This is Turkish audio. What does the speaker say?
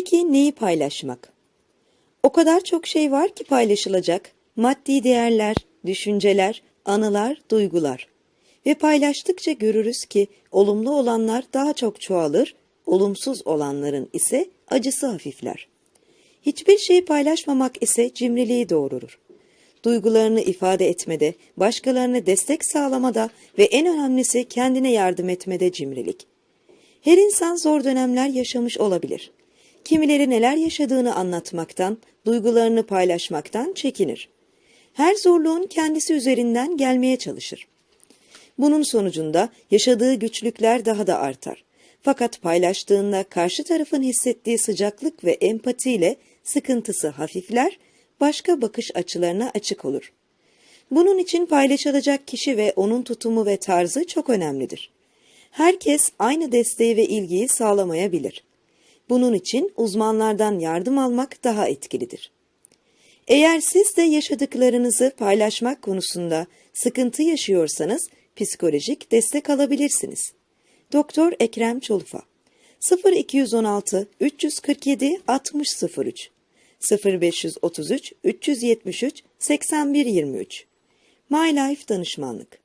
Peki neyi paylaşmak? O kadar çok şey var ki paylaşılacak. Maddi değerler, düşünceler, anılar, duygular. Ve paylaştıkça görürüz ki olumlu olanlar daha çok çoğalır, olumsuz olanların ise acısı hafifler. Hiçbir şeyi paylaşmamak ise cimriliği doğurur. Duygularını ifade etmede, başkalarına destek sağlamada ve en önemlisi kendine yardım etmede cimrilik. Her insan zor dönemler yaşamış olabilir. Kimileri neler yaşadığını anlatmaktan, duygularını paylaşmaktan çekinir. Her zorluğun kendisi üzerinden gelmeye çalışır. Bunun sonucunda yaşadığı güçlükler daha da artar. Fakat paylaştığında karşı tarafın hissettiği sıcaklık ve empatiyle sıkıntısı hafifler, başka bakış açılarına açık olur. Bunun için paylaşılacak kişi ve onun tutumu ve tarzı çok önemlidir. Herkes aynı desteği ve ilgiyi sağlamayabilir. Bunun için uzmanlardan yardım almak daha etkilidir. Eğer siz de yaşadıklarınızı paylaşmak konusunda sıkıntı yaşıyorsanız psikolojik destek alabilirsiniz. Doktor Ekrem Çolufa 0216 347 6003 0533 373 8123 My Life Danışmanlık